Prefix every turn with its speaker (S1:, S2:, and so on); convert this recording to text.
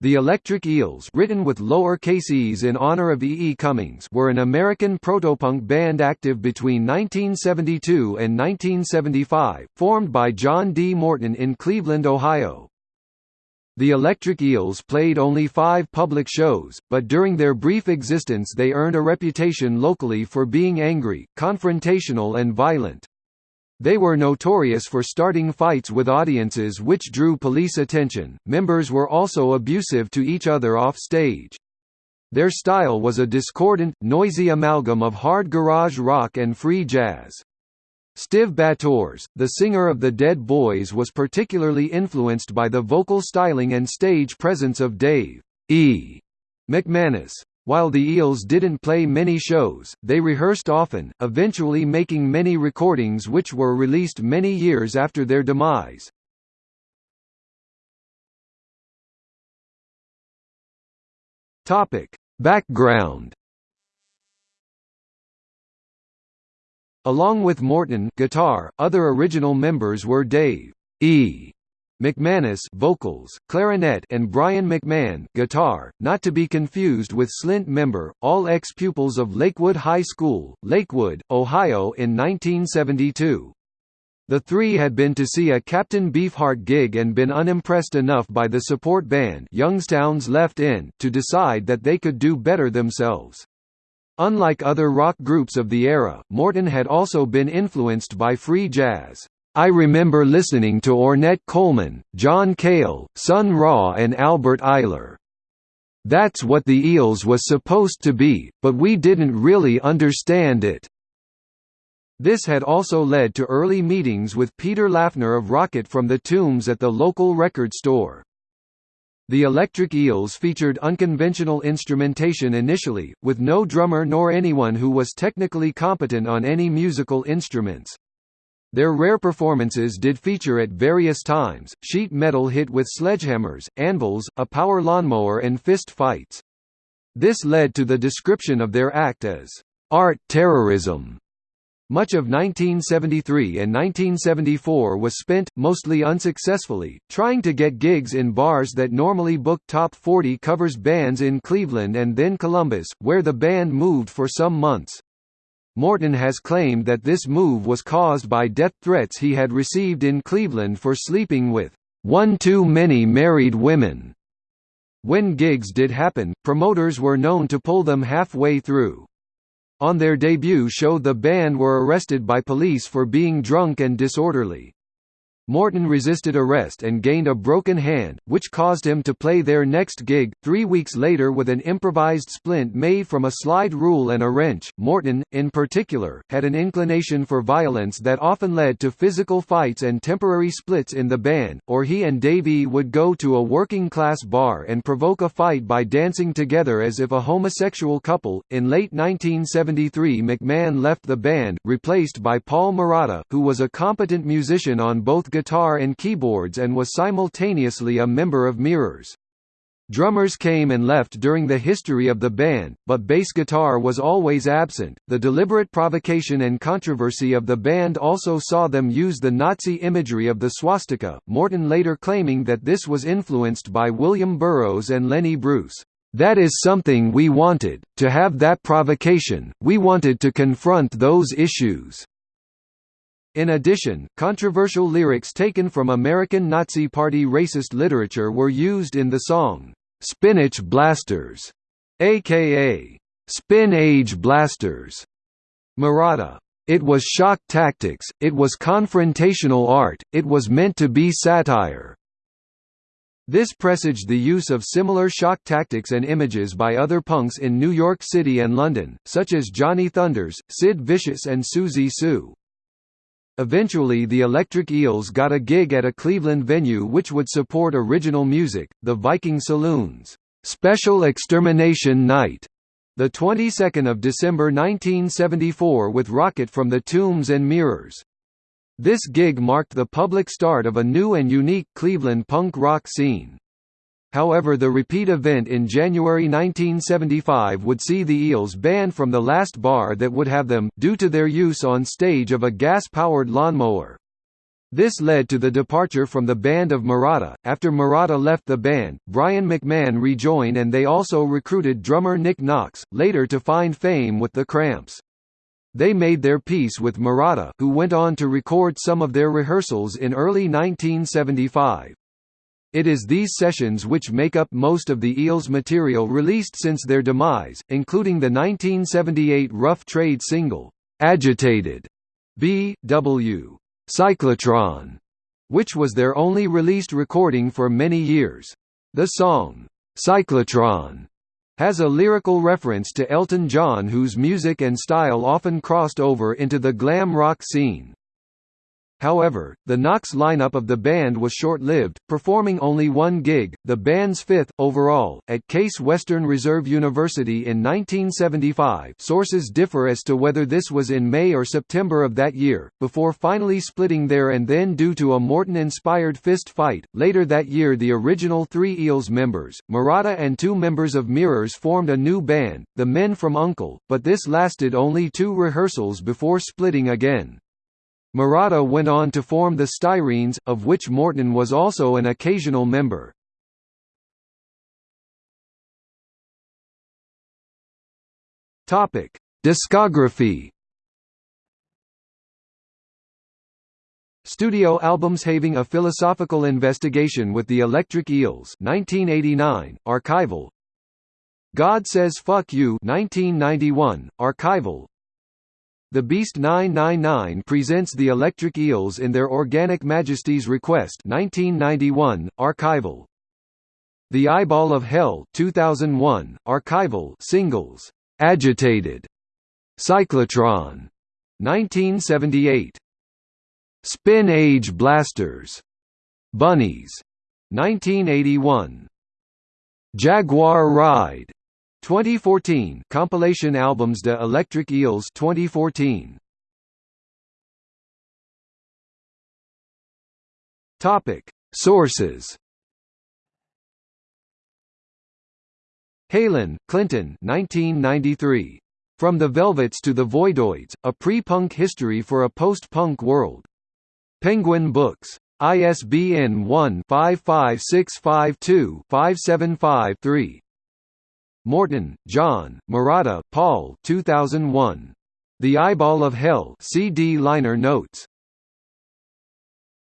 S1: The Electric Eels written with lower-case e's in honor of E. E. Cummings were an American protopunk band active between 1972 and 1975, formed by John D. Morton in Cleveland, Ohio. The Electric Eels played only five public shows, but during their brief existence they earned a reputation locally for being angry, confrontational and violent. They were notorious for starting fights with audiences which drew police attention. Members were also abusive to each other off stage. Their style was a discordant, noisy amalgam of hard garage rock and free jazz. Stiv Bators, the singer of the Dead Boys was particularly influenced by the vocal styling and stage presence of Dave E. McManus. While the Eels didn't play many shows, they rehearsed often, eventually making many recordings which were released many years after their demise. Topic: Background. Along with Morton guitar, other original members were Dave E. McManus vocals, clarinet and Brian McMahon guitar, not to be confused with Slint member, all ex-pupils of Lakewood High School, Lakewood, Ohio in 1972. The three had been to see a Captain Beefheart gig and been unimpressed enough by the support band Youngstown's Left End to decide that they could do better themselves. Unlike other rock groups of the era, Morton had also been influenced by free jazz. I remember listening to Ornette Coleman, John Cale, Sun Ra and Albert Ayler. That's what the Eels was supposed to be, but we didn't really understand it. This had also led to early meetings with Peter Laughner of Rocket from the Tombs at the local record store. The Electric Eels featured unconventional instrumentation initially, with no drummer nor anyone who was technically competent on any musical instruments. Their rare performances did feature at various times, sheet metal hit with sledgehammers, anvils, a power lawnmower and fist fights. This led to the description of their act as, "...art terrorism." Much of 1973 and 1974 was spent, mostly unsuccessfully, trying to get gigs in bars that normally book top 40 covers bands in Cleveland and then Columbus, where the band moved for some months. Morton has claimed that this move was caused by death threats he had received in Cleveland for sleeping with one too many married women. When gigs did happen, promoters were known to pull them halfway through. On their debut show the band were arrested by police for being drunk and disorderly. Morton resisted arrest and gained a broken hand, which caused him to play their next gig, three weeks later with an improvised splint made from a slide rule and a wrench. Morton, in particular, had an inclination for violence that often led to physical fights and temporary splits in the band, or he and Davey would go to a working class bar and provoke a fight by dancing together as if a homosexual couple. In late 1973, McMahon left the band, replaced by Paul Marotta, who was a competent musician on both guitar and keyboards and was simultaneously a member of Mirrors. Drummers came and left during the history of the band, but bass guitar was always absent. The deliberate provocation and controversy of the band also saw them use the Nazi imagery of the swastika, Morton later claiming that this was influenced by William Burroughs and Lenny Bruce. That is something we wanted, to have that provocation, we wanted to confront those issues. In addition, controversial lyrics taken from American Nazi Party racist literature were used in the song, "'Spinach Blasters' aka "'Spin Age Blasters' Marotta. It was shock tactics, it was confrontational art, it was meant to be satire. This presaged the use of similar shock tactics and images by other punks in New York City and London, such as Johnny Thunders, Sid Vicious and Siouxsie Sioux. Eventually the Electric Eels got a gig at a Cleveland venue which would support original music, the Viking Saloon's Special Extermination Night, the 22nd of December 1974 with Rocket from the Tombs and Mirrors. This gig marked the public start of a new and unique Cleveland punk rock scene. However the repeat event in January 1975 would see the Eels banned from the last bar that would have them, due to their use on stage of a gas-powered lawnmower. This led to the departure from the band of Marotta. After Marotta left the band, Brian McMahon rejoined and they also recruited drummer Nick Knox, later to find fame with the Cramps. They made their peace with Marotta, who went on to record some of their rehearsals in early 1975. It is these sessions which make up most of the Eels material released since their demise, including the 1978 Rough Trade single, Agitated, B.W. Cyclotron, which was their only released recording for many years. The song, Cyclotron, has a lyrical reference to Elton John whose music and style often crossed over into the glam rock scene. However, the Knox lineup of the band was short-lived, performing only one gig, the band's fifth, overall, at Case Western Reserve University in 1975 sources differ as to whether this was in May or September of that year, before finally splitting there and then due to a Morton-inspired fist fight. Later that year the original three Eels members, Marotta and two members of Mirrors formed a new band, the Men from Uncle, but this lasted only two rehearsals before splitting again. Marotta went on to form the Styrenes, of which Morton was also an occasional member. Discography. Studio albums having a philosophical investigation with the Electric Eels 1989, archival God Says Fuck You 1991, archival the Beast 999 presents the Electric Eels in their Organic Majesty's Request 1991, archival. The Eyeball of Hell 2001, archival singles, Agitated, Cyclotron 1978, Spin Age Blasters, Bunnies 1981, Jaguar Ride 2014 compilation albums De Electric Eels 2014 Topic Sources Heylin, Clinton 1993 From the Velvets to the Voidoids, A Pre-Punk History for a Post-Punk World. Penguin Books. ISBN 1-55652-575-3. Morton, John, Marotta, Paul 2001. The Eyeball of Hell CD liner notes